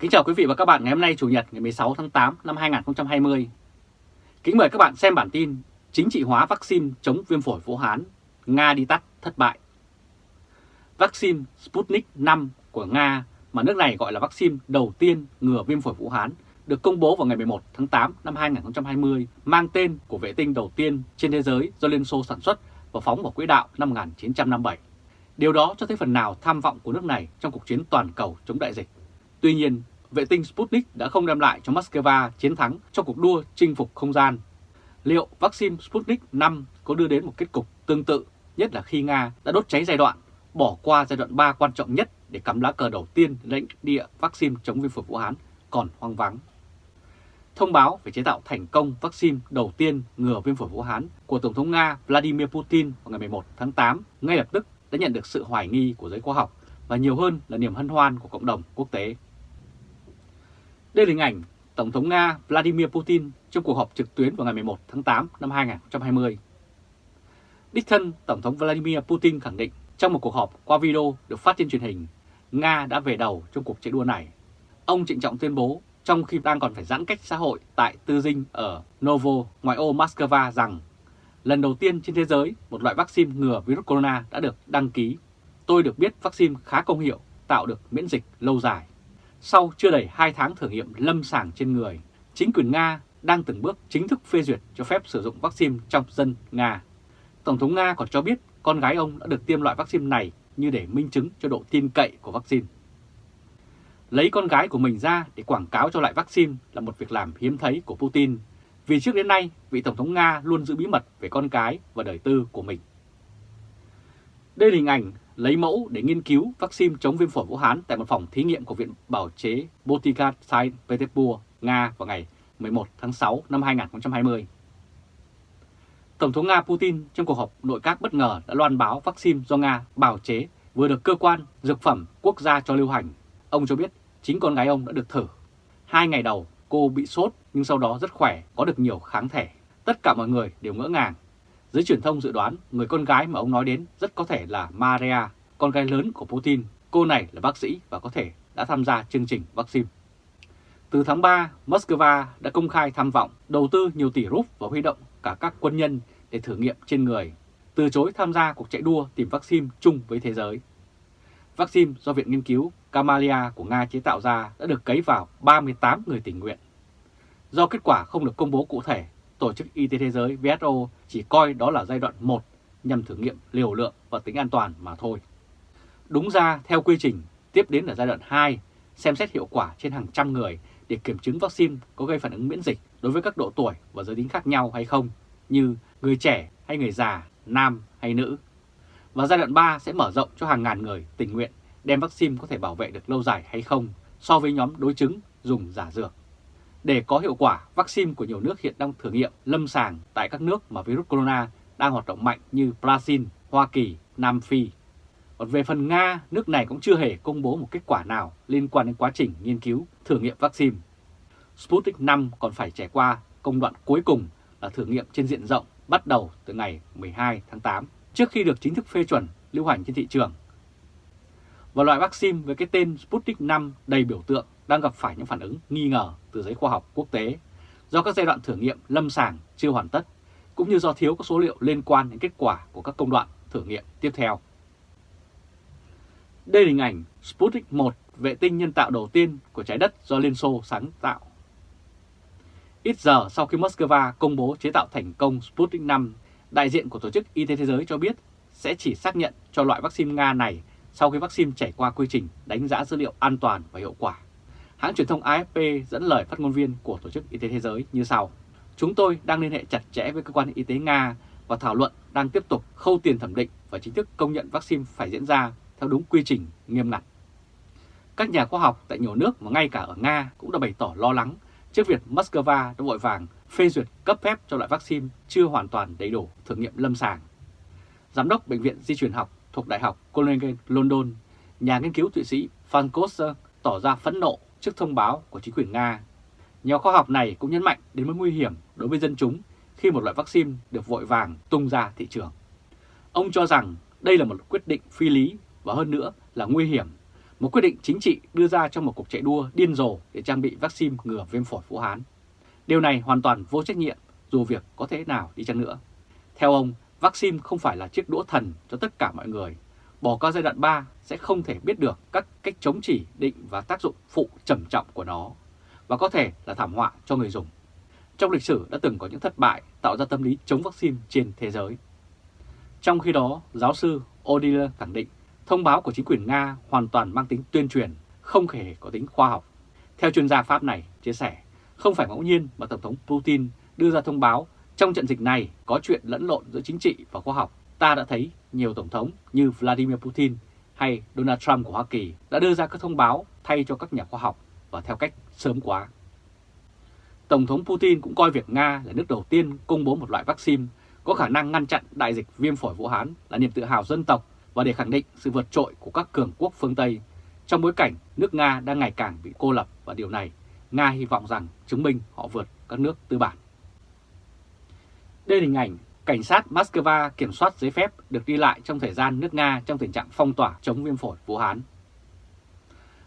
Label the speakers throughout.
Speaker 1: Kính chào quý vị và các bạn ngày hôm nay Chủ nhật ngày 16 tháng 8 năm 2020. Kính mời các bạn xem bản tin Chính trị hóa vaccine chống viêm phổi Vũ Hán, Nga đi tắt thất bại. Vaccine Sputnik 5 của Nga mà nước này gọi là vaccine đầu tiên ngừa viêm phổi Vũ Hán được công bố vào ngày 11 tháng 8 năm 2020 mang tên của vệ tinh đầu tiên trên thế giới do Liên Xô sản xuất và phóng vào quỹ đạo năm 1957. Điều đó cho thấy phần nào tham vọng của nước này trong cuộc chiến toàn cầu chống đại dịch. Tuy nhiên, vệ tinh Sputnik đã không đem lại cho Moscow chiến thắng trong cuộc đua chinh phục không gian. Liệu vaccine Sputnik 5 có đưa đến một kết cục tương tự, nhất là khi Nga đã đốt cháy giai đoạn, bỏ qua giai đoạn 3 quan trọng nhất để cắm lá cờ đầu tiên lãnh địa vaccine chống viêm phổi Vũ Hán còn hoang vắng. Thông báo về chế tạo thành công vaccine đầu tiên ngừa viêm phổi Vũ Hán của Tổng thống Nga Vladimir Putin vào ngày 11 tháng 8 ngay lập tức đã nhận được sự hoài nghi của giới khoa học và nhiều hơn là niềm hân hoan của cộng đồng quốc tế. Đây là hình ảnh Tổng thống Nga Vladimir Putin trong cuộc họp trực tuyến vào ngày 11 tháng 8 năm 2020. Đích thân Tổng thống Vladimir Putin khẳng định trong một cuộc họp qua video được phát trên truyền hình, Nga đã về đầu trong cuộc chạy đua này. Ông trịnh trọng tuyên bố trong khi đang còn phải giãn cách xã hội tại Tư Dinh ở Novo, ngoại ô Moscow rằng lần đầu tiên trên thế giới một loại vaccine ngừa virus corona đã được đăng ký. Tôi được biết vaccine khá công hiệu, tạo được miễn dịch lâu dài. Sau chưa đầy 2 tháng thử nghiệm lâm sàng trên người, chính quyền Nga đang từng bước chính thức phê duyệt cho phép sử dụng vaccine trong dân Nga. Tổng thống Nga còn cho biết con gái ông đã được tiêm loại vaccine này như để minh chứng cho độ tin cậy của vaccine. Lấy con gái của mình ra để quảng cáo cho loại vaccine là một việc làm hiếm thấy của Putin, vì trước đến nay vị Tổng thống Nga luôn giữ bí mật về con cái và đời tư của mình. Đây là hình ảnh lấy mẫu để nghiên cứu vaccine chống viêm phổi Vũ Hán tại một phòng thí nghiệm của Viện Bảo chế Botica Saint Petersburg, Nga vào ngày 11 tháng 6 năm 2020. Tổng thống Nga Putin trong cuộc họp nội các bất ngờ đã loan báo vaccine do Nga bào chế vừa được cơ quan dược phẩm quốc gia cho lưu hành. Ông cho biết chính con gái ông đã được thử. Hai ngày đầu cô bị sốt nhưng sau đó rất khỏe, có được nhiều kháng thể. Tất cả mọi người đều ngỡ ngàng Giới truyền thông dự đoán người con gái mà ông nói đến rất có thể là Maria, con gái lớn của Putin. Cô này là bác sĩ và có thể đã tham gia chương trình vaccine. Từ tháng 3, Moscow đã công khai tham vọng đầu tư nhiều tỷ rúp và huy động cả các quân nhân để thử nghiệm trên người, từ chối tham gia cuộc chạy đua tìm vaccine chung với thế giới. Vaccine do Viện Nghiên cứu Kamalia của Nga chế tạo ra đã được cấy vào 38 người tình nguyện. Do kết quả không được công bố cụ thể Tổ chức Y tế Thế giới WHO chỉ coi đó là giai đoạn 1 nhằm thử nghiệm liều lượng và tính an toàn mà thôi. Đúng ra, theo quy trình, tiếp đến là giai đoạn 2, xem xét hiệu quả trên hàng trăm người để kiểm chứng vaccine có gây phản ứng miễn dịch đối với các độ tuổi và giới tính khác nhau hay không, như người trẻ hay người già, nam hay nữ. Và giai đoạn 3 sẽ mở rộng cho hàng ngàn người tình nguyện đem vaccine có thể bảo vệ được lâu dài hay không so với nhóm đối chứng dùng giả dược. Để có hiệu quả, vaccine của nhiều nước hiện đang thử nghiệm lâm sàng tại các nước mà virus corona đang hoạt động mạnh như Brazil, Hoa Kỳ, Nam Phi. Còn về phần Nga, nước này cũng chưa hề công bố một kết quả nào liên quan đến quá trình nghiên cứu thử nghiệm vaccine. Sputnik 5 còn phải trải qua công đoạn cuối cùng là thử nghiệm trên diện rộng bắt đầu từ ngày 12 tháng 8 trước khi được chính thức phê chuẩn lưu hành trên thị trường. Và loại vaccine với cái tên Sputnik 5 đầy biểu tượng đang gặp phải những phản ứng nghi ngờ từ giới khoa học quốc tế do các giai đoạn thử nghiệm lâm sàng chưa hoàn tất, cũng như do thiếu các số liệu liên quan đến kết quả của các công đoạn thử nghiệm tiếp theo. Đây là hình ảnh Sputnik 1, vệ tinh nhân tạo đầu tiên của trái đất do Liên Xô sáng tạo. Ít giờ sau khi Moscow công bố chế tạo thành công Sputnik 5, đại diện của Tổ chức Y tế Thế giới cho biết sẽ chỉ xác nhận cho loại vaccine Nga này sau khi vaccine trải qua quy trình đánh giá dữ liệu an toàn và hiệu quả. Hãng truyền thông AFP dẫn lời phát ngôn viên của Tổ chức Y tế Thế giới như sau. Chúng tôi đang liên hệ chặt chẽ với cơ quan y tế Nga và thảo luận đang tiếp tục khâu tiền thẩm định và chính thức công nhận vaccine phải diễn ra theo đúng quy trình nghiêm ngặt. Các nhà khoa học tại nhiều nước và ngay cả ở Nga cũng đã bày tỏ lo lắng trước việc Moscow đã vội vàng phê duyệt cấp phép cho loại vaccine chưa hoàn toàn đầy đủ thử nghiệm lâm sàng. Giám đốc Bệnh viện Di truyền học thuộc Đại học Collegium London, nhà nghiên cứu Thụy Sĩ Van Koster tỏ ra phẫn nộ trước thông báo của chính quyền Nga. Nhà khoa học này cũng nhấn mạnh đến mối nguy hiểm đối với dân chúng khi một loại vaccine được vội vàng tung ra thị trường. Ông cho rằng đây là một quyết định phi lý và hơn nữa là nguy hiểm một quyết định chính trị đưa ra trong một cuộc chạy đua điên rồ để trang bị vaccine ngừa viêm phổi Vũ Hán. Điều này hoàn toàn vô trách nhiệm dù việc có thế nào đi chăng nữa. Theo ông, vaccine không phải là chiếc đũa thần cho tất cả mọi người. Bỏ qua giai đoạn 3 sẽ không thể biết được các cách chống chỉ định và tác dụng phụ trầm trọng của nó, và có thể là thảm họa cho người dùng. Trong lịch sử đã từng có những thất bại tạo ra tâm lý chống vaccine trên thế giới. Trong khi đó, giáo sư Odile khẳng định thông báo của chính quyền Nga hoàn toàn mang tính tuyên truyền, không hề có tính khoa học. Theo chuyên gia Pháp này chia sẻ, không phải ngẫu nhiên mà Tổng thống Putin đưa ra thông báo trong trận dịch này có chuyện lẫn lộn giữa chính trị và khoa học. Ta đã thấy nhiều Tổng thống như Vladimir Putin hay Donald Trump của Hoa Kỳ đã đưa ra các thông báo thay cho các nhà khoa học và theo cách sớm quá. Tổng thống Putin cũng coi việc Nga là nước đầu tiên công bố một loại vaccine có khả năng ngăn chặn đại dịch viêm phổi Vũ Hán là niềm tự hào dân tộc và để khẳng định sự vượt trội của các cường quốc phương Tây trong bối cảnh nước Nga đang ngày càng bị cô lập và điều này, Nga hy vọng rằng chứng minh họ vượt các nước tư bản. Đây là hình ảnh cảnh sát Moscow kiểm soát giấy phép được đi lại trong thời gian nước Nga trong tình trạng phong tỏa chống viêm phổi Vũ Hán.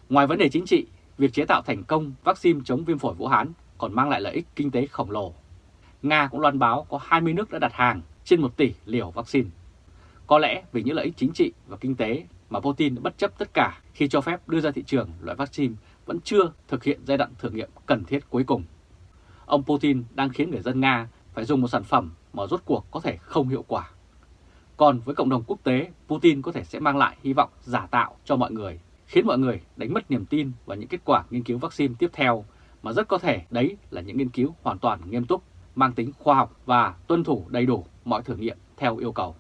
Speaker 1: Ngoài vấn đề chính trị, việc chế tạo thành công vaccine chống viêm phổi Vũ Hán còn mang lại lợi ích kinh tế khổng lồ. Nga cũng loan báo có 20 nước đã đặt hàng trên 1 tỷ liều vaccine. Có lẽ vì những lợi ích chính trị và kinh tế mà Putin đã bất chấp tất cả khi cho phép đưa ra thị trường loại vaccine vẫn chưa thực hiện giai đoạn thử nghiệm cần thiết cuối cùng. Ông Putin đang khiến người dân Nga phải dùng một sản phẩm mà rốt cuộc có thể không hiệu quả. Còn với cộng đồng quốc tế, Putin có thể sẽ mang lại hy vọng giả tạo cho mọi người, khiến mọi người đánh mất niềm tin vào những kết quả nghiên cứu vaccine tiếp theo, mà rất có thể đấy là những nghiên cứu hoàn toàn nghiêm túc, mang tính khoa học và tuân thủ đầy đủ mọi thử nghiệm theo yêu cầu.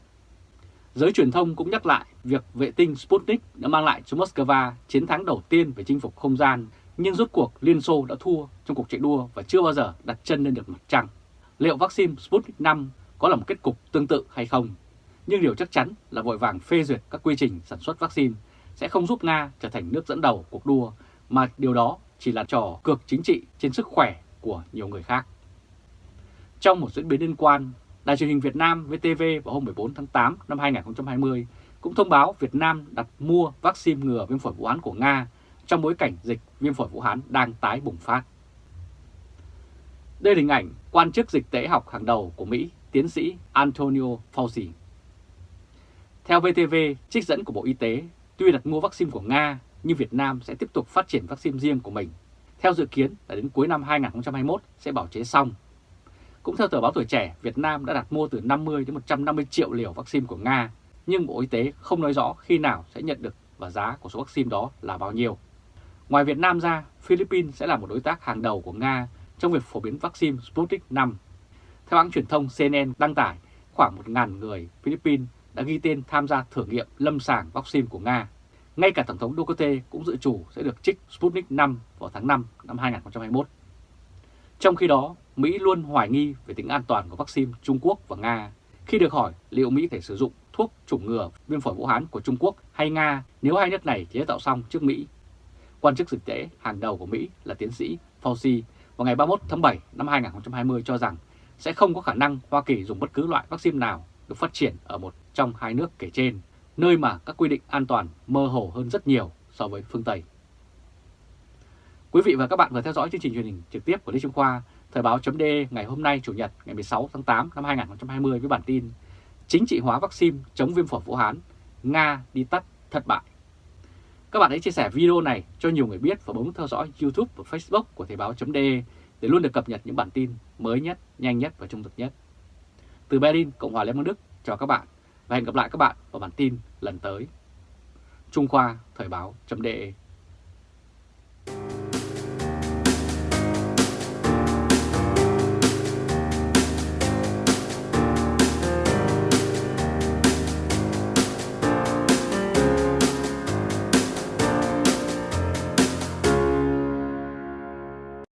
Speaker 1: Giới truyền thông cũng nhắc lại việc vệ tinh Sputnik đã mang lại cho Moscow chiến thắng đầu tiên về chinh phục không gian, nhưng rốt cuộc Liên Xô đã thua trong cuộc chạy đua và chưa bao giờ đặt chân lên được mặt trăng. Liệu vaccine Sputnik 5 có là một kết cục tương tự hay không? Nhưng điều chắc chắn là vội vàng phê duyệt các quy trình sản xuất vaccine sẽ không giúp Nga trở thành nước dẫn đầu cuộc đua, mà điều đó chỉ là trò cược chính trị trên sức khỏe của nhiều người khác. Trong một diễn biến liên quan, Đài truyền hình Việt Nam VTV vào hôm 14 tháng 8 năm 2020 cũng thông báo Việt Nam đặt mua vaccine ngừa viêm phổi Vũ Hán của Nga trong bối cảnh dịch viêm phổi Vũ Hán đang tái bùng phát. Đây là hình ảnh quan chức dịch tễ học hàng đầu của Mỹ, tiến sĩ Antonio Fauci. Theo VTV, trích dẫn của Bộ Y tế, tuy đặt mua vaccine của Nga, nhưng Việt Nam sẽ tiếp tục phát triển vaccine riêng của mình. Theo dự kiến là đến cuối năm 2021 sẽ bảo chế xong. Cũng theo tờ báo Tuổi Trẻ, Việt Nam đã đặt mua từ 50 đến 150 triệu liều vaccine của Nga, nhưng Bộ Y tế không nói rõ khi nào sẽ nhận được và giá của số vaccine đó là bao nhiêu. Ngoài Việt Nam ra, Philippines sẽ là một đối tác hàng đầu của Nga trong việc phổ biến vaccine Sputnik 5. Theo hãng truyền thông CNN đăng tải, khoảng 1.000 người Philippines đã ghi tên tham gia thử nghiệm lâm sàng vaccine của Nga. Ngay cả Tổng thống Duterte cũng dự chủ sẽ được trích Sputnik 5 vào tháng 5 năm 2021. Trong khi đó, Mỹ luôn hoài nghi về tính an toàn của vaccine Trung Quốc và Nga khi được hỏi liệu Mỹ thể sử dụng thuốc chủng ngừa viêm phổi Vũ Hán của Trung Quốc hay Nga nếu hai nước này chế tạo xong trước Mỹ. Quan chức dịch tễ hàng đầu của Mỹ là tiến sĩ Fauci vào ngày 31 tháng 7 năm 2020 cho rằng sẽ không có khả năng Hoa Kỳ dùng bất cứ loại vaccine nào được phát triển ở một trong hai nước kể trên, nơi mà các quy định an toàn mơ hồ hơn rất nhiều so với phương Tây. Quý vị và các bạn vừa theo dõi chương trình truyền hình trực tiếp của Lê Trung Khoa, Thời báo chấm ngày hôm nay Chủ nhật ngày 16 tháng 8 năm 2020 với bản tin Chính trị hóa vaccine chống viêm phổi Vũ Hán, Nga đi tắt thất bại. Các bạn hãy chia sẻ video này cho nhiều người biết và bấm theo dõi YouTube và Facebook của Thời báo .de để luôn được cập nhật những bản tin mới nhất, nhanh nhất và trung thực nhất. Từ Berlin, Cộng hòa Liên bang Đức, chào các bạn và hẹn gặp lại các bạn vào bản tin lần tới. Trung Khoa Thời báo .de